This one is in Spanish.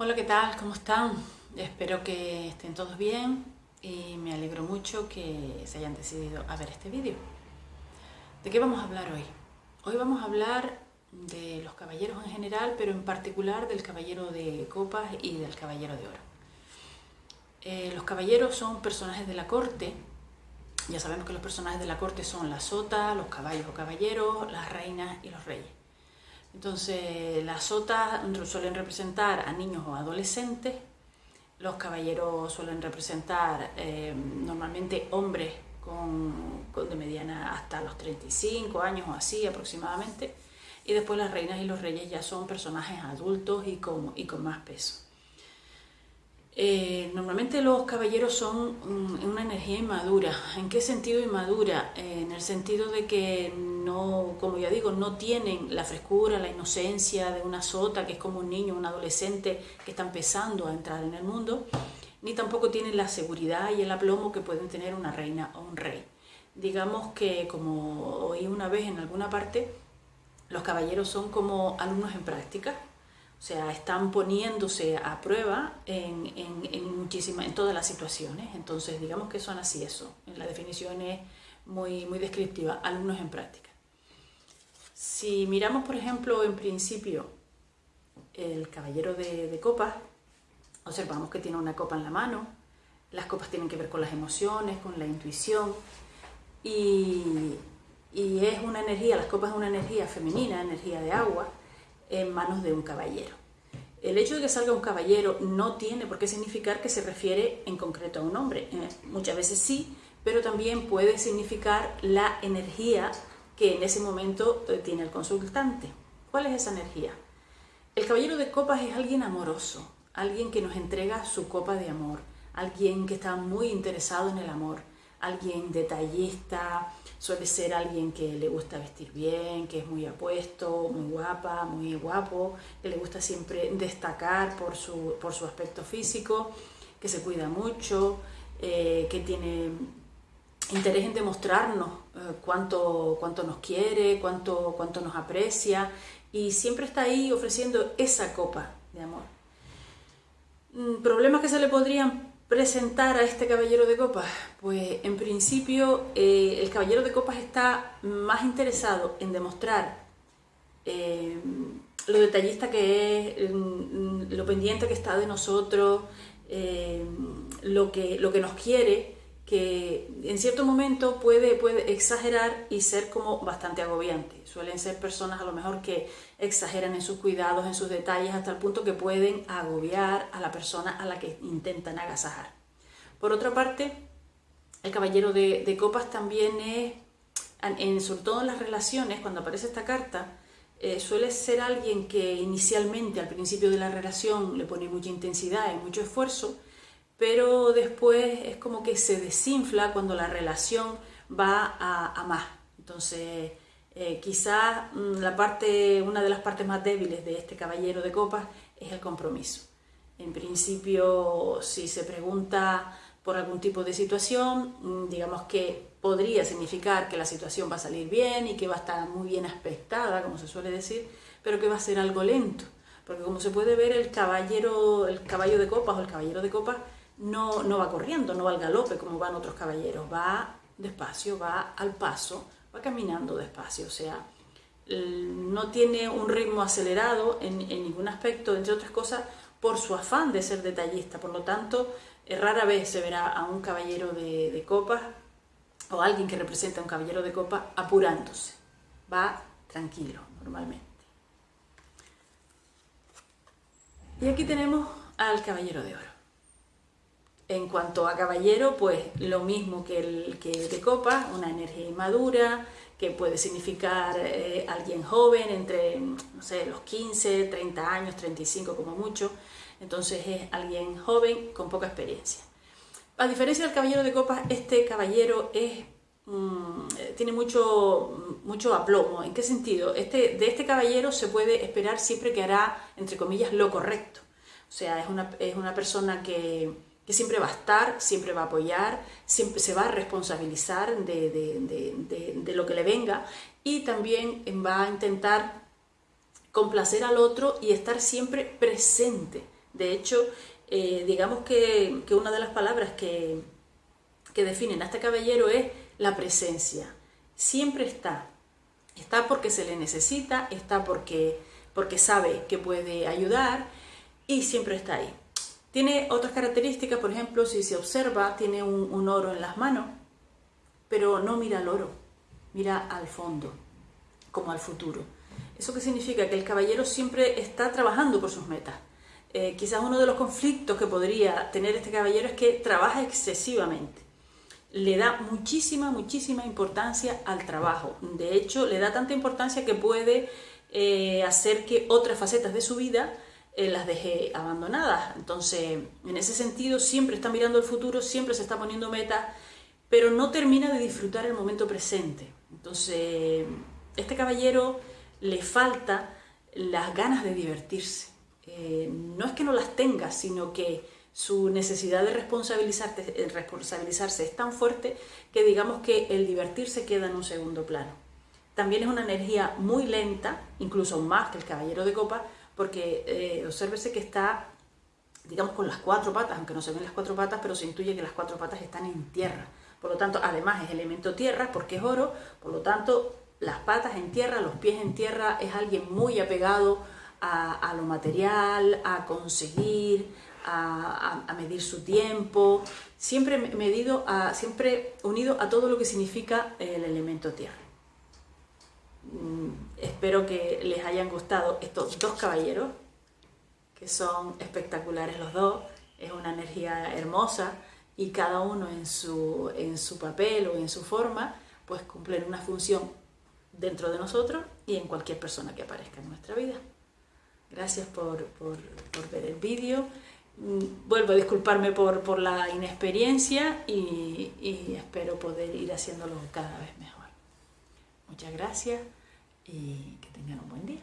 Hola, ¿qué tal? ¿Cómo están? Espero que estén todos bien y me alegro mucho que se hayan decidido a ver este vídeo. ¿De qué vamos a hablar hoy? Hoy vamos a hablar de los caballeros en general, pero en particular del caballero de copas y del caballero de oro. Eh, los caballeros son personajes de la corte. Ya sabemos que los personajes de la corte son la sota, los caballos o caballeros, las reinas y los reyes. Entonces, las sotas suelen representar a niños o adolescentes, los caballeros suelen representar eh, normalmente hombres con, de mediana hasta los 35 años o así aproximadamente, y después las reinas y los reyes ya son personajes adultos y con, y con más peso. Eh, normalmente los caballeros son una energía inmadura. ¿En qué sentido inmadura? Eh, en el sentido de que no, como ya digo, no tienen la frescura, la inocencia de una sota que es como un niño, un adolescente que está empezando a entrar en el mundo, ni tampoco tienen la seguridad y el aplomo que pueden tener una reina o un rey. Digamos que, como oí una vez en alguna parte, los caballeros son como alumnos en práctica, o sea, están poniéndose a prueba en, en, en todas las situaciones. Entonces, digamos que son así eso. La definición es muy, muy descriptiva, alumnos en práctica. Si miramos, por ejemplo, en principio, el caballero de, copas, observamos que tiene una copa en la mano. Las copas tienen que ver con las emociones, con la intuición. Y, y es una energía, las copas es una energía femenina, energía de agua, en manos de un caballero. El hecho de que salga un caballero no tiene por qué significar que se refiere en concreto a un hombre. Eh, muchas veces sí, pero también puede significar la energía que en ese momento eh, tiene el consultante. ¿Cuál es esa energía? El caballero de copas es alguien amoroso, alguien que nos entrega su copa de amor, alguien que está muy interesado en el amor, alguien detallista, suele ser alguien que le gusta vestir bien, que es muy apuesto, muy guapa, muy guapo, que le gusta siempre destacar por su, por su aspecto físico, que se cuida mucho, eh, que tiene interés en demostrarnos eh, cuánto, cuánto nos quiere, cuánto, cuánto nos aprecia y siempre está ahí ofreciendo esa copa de amor. Mm, ¿Problemas que se le podrían presentar a este caballero de copas? Pues en principio eh, el caballero de copas está más interesado en demostrar eh, lo detallista que es, mm, lo pendiente que está de nosotros, lo, que, lo que nos quiere, que en cierto momento puede, puede exagerar y ser como bastante agobiante. Suelen ser personas a lo mejor que exageran en sus cuidados, en sus detalles, hasta el punto que pueden agobiar a la persona a la que intentan agasajar. Por otra parte, el caballero de, copas también es, en, sobre todo en las relaciones, cuando aparece esta carta, eh, suele ser alguien que inicialmente, al principio de la relación, le pone mucha intensidad y mucho esfuerzo, pero después es como que se desinfla cuando la relación va a, más. Entonces, eh, quizás mm, la parte, una de las partes más débiles de este caballero de copas es el compromiso. En principio, si se pregunta por algún tipo de situación, mm, digamos que podría significar que la situación va a salir bien y que va a estar muy bien aspectada, como se suele decir, pero que va a ser algo lento. Porque como se puede ver, el caballero, el caballo de copas o el caballero de copas no, no va corriendo, no va al galope como van otros caballeros, va despacio, va al paso, va caminando despacio, o sea, no tiene un ritmo acelerado en, ningún aspecto, entre otras cosas, por su afán de ser detallista. Por lo tanto, rara vez se verá a un caballero de, de copas o alguien que representa a un caballero de copas apurándose. Va tranquilo, normalmente. Y aquí tenemos al caballero de oro. En cuanto a caballero, pues lo mismo que el, que de copa, una energía inmadura, que puede significar eh, alguien joven, entre, no sé, los 15, 30 años, 35 como mucho. Entonces es alguien joven con poca experiencia. A diferencia del caballero de copas, este caballero es, mm, tiene mucho, mucho aplomo. ¿En qué sentido? Este, de este caballero se puede esperar siempre que hará, entre comillas, lo correcto. O sea, es una, es una persona que que siempre va a estar, siempre va a apoyar, siempre se va a responsabilizar de, lo que le venga y también va a intentar complacer al otro y estar siempre presente De hecho, eh, digamos que, una de las palabras que, que definen a este caballero es la presencia. Siempre está. Está porque se le necesita, está porque, porque sabe que puede ayudar y siempre está ahí. Tiene otras características, por ejemplo, si se observa, tiene un, oro en las manos, pero no mira al oro, mira al fondo, como al futuro. ¿Eso qué significa? Que el caballero siempre está trabajando por sus metas. Eh, quizás uno de los conflictos que podría tener este caballero es que trabaja excesivamente. Le da muchísima, muchísima importancia al trabajo. De hecho, le da tanta importancia que puede eh, hacer que otras facetas de su vida eh, las deje abandonadas. Entonces, en ese sentido, siempre está mirando el futuro, siempre se está poniendo metas, pero no termina de disfrutar el momento presente. Entonces, este caballero le falta las ganas de divertirse. Eh, no es que no las tenga, sino que su necesidad de responsabilizarse, eh, responsabilizarse es tan fuerte que digamos que el divertirse queda en un segundo plano. También es una energía muy lenta, incluso más que el caballero de copa, porque eh, que está, digamos, con las cuatro patas, aunque no se ven las cuatro patas, pero se intuye que las cuatro patas están en tierra. Por lo tanto, además es elemento tierra porque es oro, por lo tanto, las patas en tierra, los pies en tierra, es alguien muy apegado a, lo material, a conseguir, a, medir su tiempo, siempre unido a todo lo que significa el elemento tierra. Mm, espero que les hayan gustado estos dos caballeros, que son espectaculares los dos, es una energía hermosa y cada uno en su, en su papel o en su forma, pues cumplen una función dentro de nosotros y en cualquier persona que aparezca en nuestra vida. Gracias por, ver el vídeo. Mm, vuelvo a disculparme por, la inexperiencia y, y espero poder ir haciéndolo cada vez mejor. Muchas gracias y que tengan un buen día.